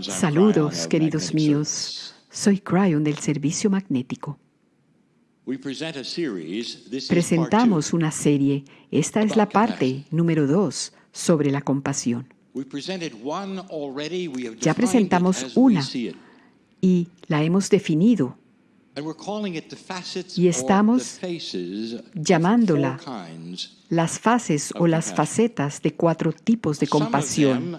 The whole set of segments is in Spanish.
Saludos, queridos míos. Soy Cryon del Servicio Magnético. Presentamos una serie. Esta es la parte número dos sobre la compasión. Ya presentamos una y la hemos definido y estamos llamándola las fases o las facetas de cuatro tipos de compasión.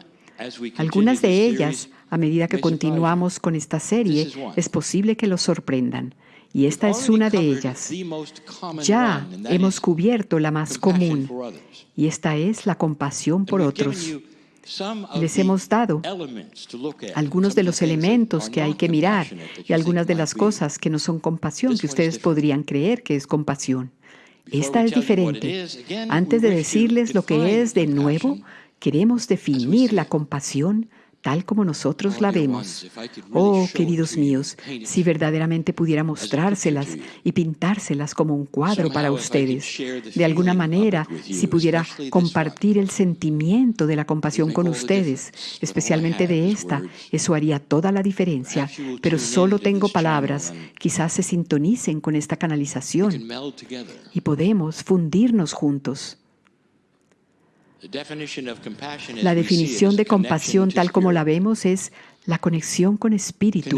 Algunas de ellas, a medida que continuamos con esta serie, es posible que los sorprendan. Y esta es una de ellas. Ya hemos cubierto la más común, y esta es la compasión por otros. Les hemos dado algunos de los elementos que hay que mirar y algunas de las cosas que no son compasión, que ustedes podrían creer que es compasión. Esta es diferente. Antes de decirles lo que es de nuevo, queremos definir la compasión tal como nosotros la vemos. Oh, queridos míos, si verdaderamente pudiera mostrárselas y pintárselas como un cuadro para ustedes. De alguna manera, si pudiera compartir el sentimiento de la compasión con ustedes, especialmente de esta, eso haría toda la diferencia. Pero solo tengo palabras. Quizás se sintonicen con esta canalización y podemos fundirnos juntos. La definición de compasión tal como la vemos es la conexión con espíritu,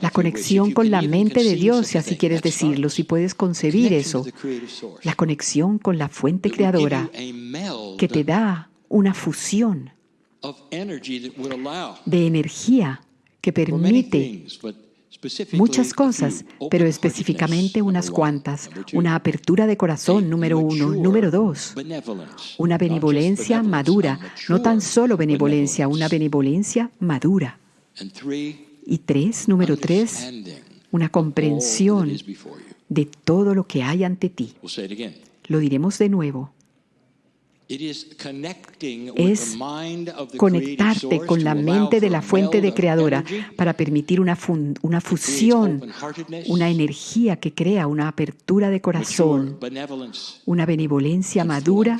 la conexión con la mente de Dios, si así quieres decirlo, si puedes concebir eso, la conexión con la fuente creadora que te da una fusión de energía que permite muchas cosas, pero específicamente unas cuantas. Una apertura de corazón, número uno. Número dos, una benevolencia madura. No tan solo benevolencia, una benevolencia madura. Y tres, número tres, una comprensión de todo lo que hay ante ti. Lo diremos de nuevo es conectarte con la mente de la fuente de creadora para permitir una, una fusión, una energía que crea una apertura de corazón, una benevolencia madura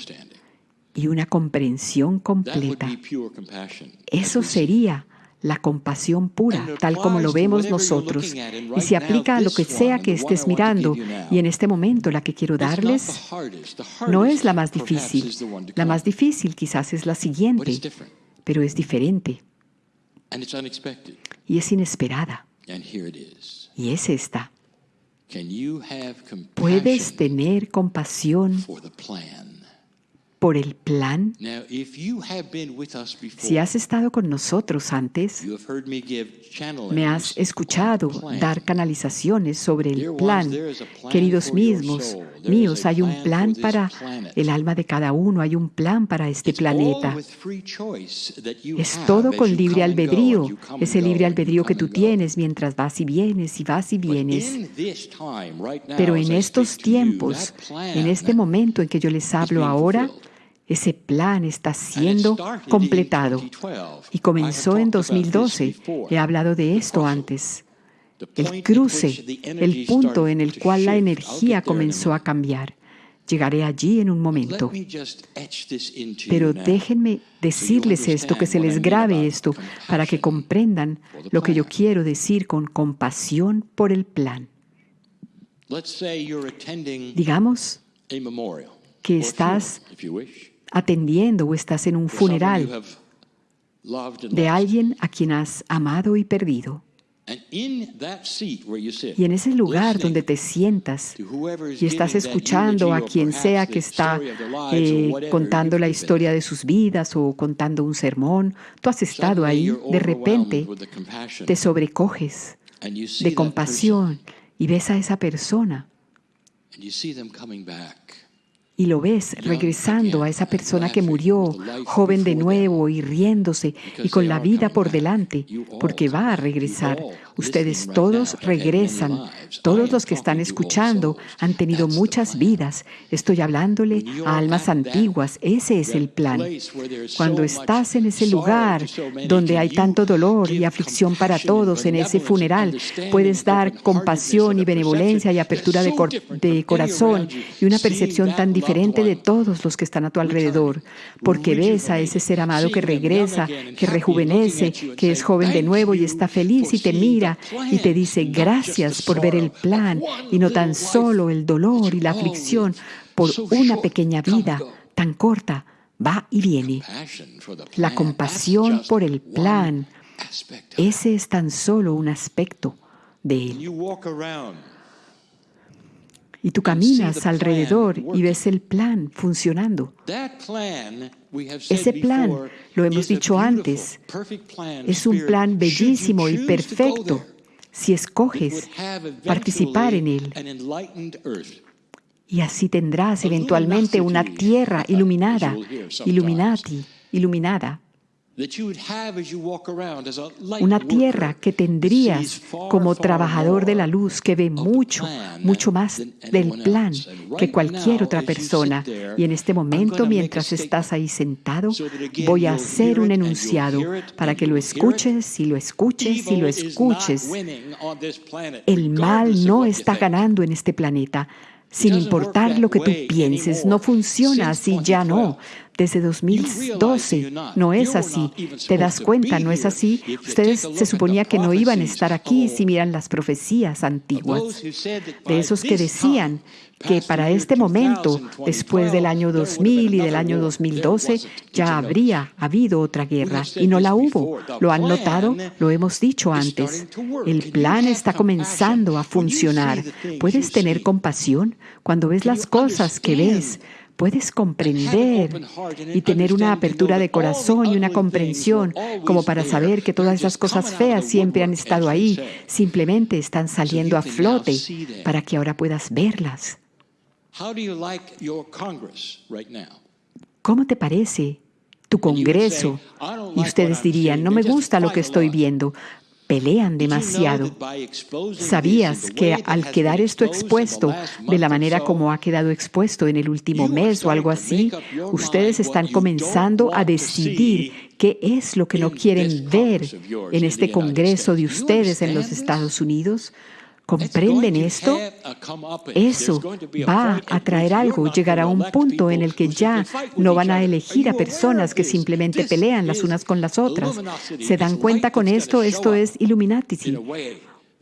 y una comprensión completa. Eso sería la compasión pura, tal como lo vemos nosotros, y se aplica a lo que sea que estés mirando. Y en este momento la que quiero darles no es la más difícil. La más difícil quizás es la siguiente, pero es diferente. Y es inesperada. Y es esta. ¿Puedes tener compasión por el plan. Si has estado con nosotros antes, me has escuchado dar canalizaciones sobre el plan. Queridos mismos, míos, hay un plan para el alma de cada uno, hay un plan para este planeta. Es todo con libre albedrío, ese libre albedrío que tú tienes mientras vas y vienes y vas y vienes. Pero en estos tiempos, en este momento en que yo les hablo ahora, ese plan está siendo completado y comenzó en 2012. He hablado de esto antes. El cruce, el punto en el cual la energía comenzó a cambiar. Llegaré allí en un momento. Pero déjenme decirles esto, que se les grabe esto, para que comprendan lo que yo quiero decir con compasión por el plan. Digamos que estás atendiendo o estás en un funeral de alguien a quien has amado y perdido. Y en ese lugar donde te sientas y estás escuchando a quien sea que está eh, contando la historia de sus vidas o contando un sermón, tú has estado ahí, de repente te sobrecoges de compasión y ves a esa persona y lo ves regresando a esa persona que murió, joven de nuevo y riéndose y con la vida por delante, porque va a regresar. Ustedes todos regresan. Todos los que están escuchando han tenido muchas vidas. Estoy hablándole a almas antiguas. Ese es el plan. Cuando estás en ese lugar donde hay tanto dolor y aflicción para todos, en ese funeral, puedes dar compasión y benevolencia y apertura de, corazón y una percepción tan diferente de todos los que están a tu alrededor, porque ves a ese ser amado que regresa, que rejuvenece, que es joven de nuevo y está feliz y te mira y te dice gracias por ver el plan y no tan solo el dolor y la aflicción por una pequeña vida tan corta va y viene. La compasión por el plan, ese es tan solo un aspecto de él. Y tú caminas alrededor y ves el plan funcionando. Ese plan, lo hemos dicho antes, es un plan bellísimo y perfecto si escoges participar en él. Y así tendrás eventualmente una tierra iluminada, iluminati, iluminada. Una tierra que tendrías como trabajador de la luz que ve mucho, mucho más del plan que cualquier otra persona. Y en este momento, mientras estás ahí sentado, voy a hacer un enunciado para que lo escuches y lo escuches y lo escuches. El mal no está ganando en este planeta sin importar lo que tú pienses. No funciona así, ya no. Desde 2012 no es así. ¿Te das cuenta? No es así. Ustedes se suponía que no iban a estar aquí si miran las profecías antiguas. De esos que decían que para este momento, después del año 2000 y del año 2012, ya habría habido otra guerra y no la hubo. ¿Lo han notado? Lo hemos dicho antes. El plan está comenzando a funcionar. ¿Puedes tener compasión cuando ves las cosas que ves? Puedes comprender y tener una apertura de corazón y una comprensión como para saber que todas esas cosas feas siempre han estado ahí, simplemente están saliendo a flote para que ahora puedas verlas. ¿Cómo te parece tu Congreso? Y ustedes dirían, no me gusta lo que estoy viendo. Pelean demasiado. ¿Sabías que al quedar esto expuesto de la manera como ha quedado expuesto en el último mes o algo así, ustedes están comenzando a decidir qué es lo que no quieren ver en este Congreso de ustedes en los Estados Unidos? ¿Comprenden esto? Eso va a traer algo, llegará a un punto en el que ya no van a elegir a personas que simplemente pelean las unas con las otras. ¿Se dan cuenta con esto? Esto es Illuminati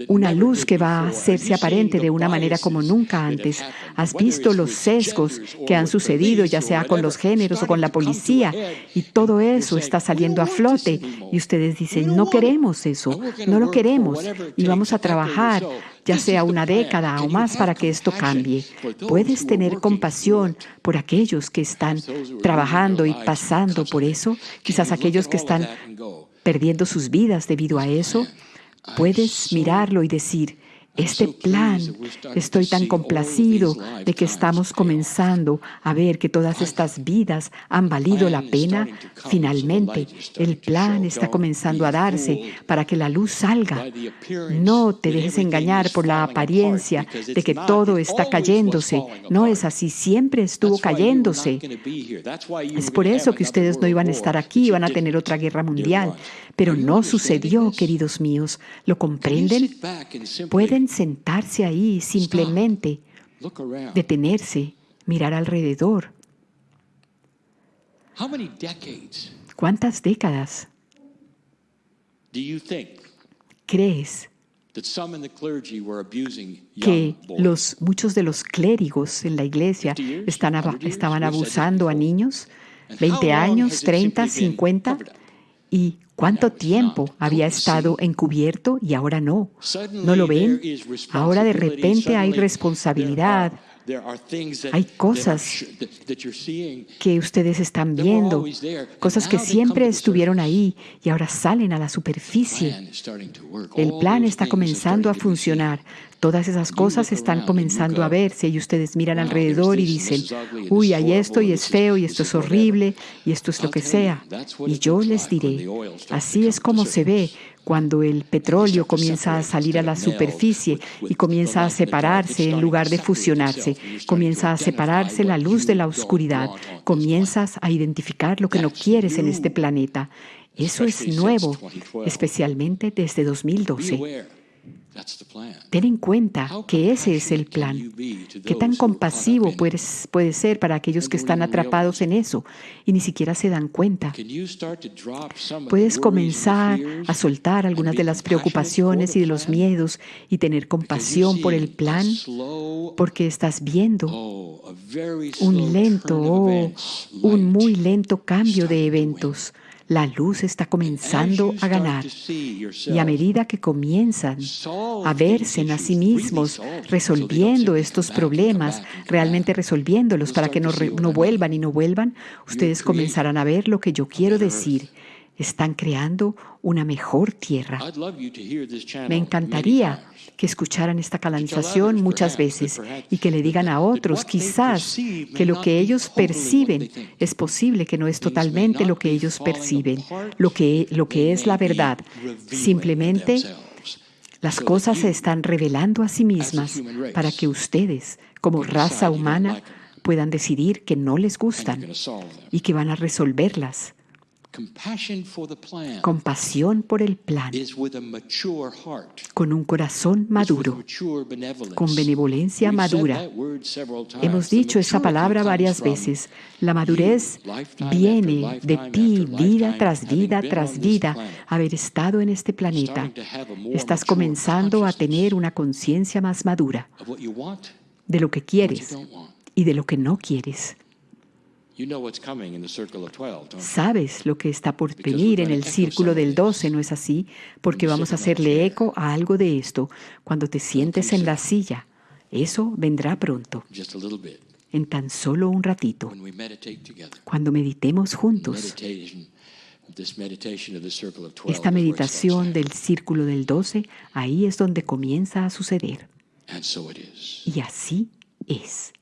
una luz que va a hacerse aparente de una manera como nunca antes. Has visto los sesgos que han sucedido, ya sea con los géneros o con la policía, y todo eso está saliendo a flote. Y ustedes dicen, no queremos eso, no lo queremos, y vamos a trabajar ya sea una década o más para que esto cambie. Puedes tener compasión por aquellos que están trabajando y pasando por eso, quizás aquellos que están perdiendo sus vidas debido a eso. Puedes mirarlo y decir, este plan. Estoy tan complacido de que estamos comenzando a ver que todas estas vidas han valido la pena. Finalmente, el plan está comenzando a darse para que la luz salga. No te dejes engañar por la apariencia de que todo está cayéndose. No es así, siempre estuvo cayéndose. Es por eso que ustedes no iban a estar aquí, iban a tener otra guerra mundial. Pero no sucedió, queridos míos. ¿Lo comprenden? Pueden sentarse ahí simplemente, detenerse, mirar alrededor. ¿Cuántas décadas crees que los, muchos de los clérigos en la iglesia están, estaban abusando a niños? ¿20 años, 30, 50? ¿Y cuánto tiempo había estado encubierto y ahora no? ¿No lo ven? Ahora de repente hay responsabilidad. Hay cosas que ustedes están viendo, cosas que siempre estuvieron ahí y ahora salen a la superficie. El plan está comenzando a funcionar. Todas esas cosas están comenzando a verse y ustedes miran alrededor y dicen, uy, hay esto y es feo y esto es horrible y esto es lo que sea. Y yo les diré, así es como se ve cuando el petróleo comienza a salir a la superficie y comienza a separarse en lugar de fusionarse, comienza a separarse la luz de la oscuridad, comienzas a identificar lo que no quieres en este planeta. Eso es nuevo, especialmente desde 2012. Ten en cuenta que ese es el plan. ¿Qué tan compasivo puedes, puede ser para aquellos que están atrapados en eso y ni siquiera se dan cuenta? Puedes comenzar a soltar algunas de las preocupaciones y de los miedos y tener compasión por el plan porque estás viendo un lento, o un muy lento cambio de eventos la luz está comenzando a ganar. Y a medida que comienzan a verse en a sí mismos resolviendo estos problemas, realmente resolviéndolos para que no, no vuelvan y no vuelvan, ustedes comenzarán a ver lo que yo quiero decir están creando una mejor tierra. Me encantaría que escucharan esta canalización muchas veces y que le digan a otros, quizás, que lo que ellos perciben es posible que no es totalmente lo que ellos perciben, lo que, lo que es la verdad. Simplemente las cosas se están revelando a sí mismas para que ustedes, como raza humana, puedan decidir que no les gustan y que van a resolverlas Compasión por el plan con un corazón maduro, con benevolencia madura. Hemos dicho esa palabra varias veces. La madurez viene de ti, vida tras vida tras vida, haber estado en este planeta. Estás comenzando a tener una conciencia más madura de lo que quieres y de lo que no quieres. Sabes lo que está por venir en el círculo del 12, ¿no es así? Porque vamos a hacerle eco a algo de esto cuando te sientes en la silla. Eso vendrá pronto, en tan solo un ratito, cuando meditemos juntos. Esta meditación del círculo del 12, ahí es donde comienza a suceder. Y así es.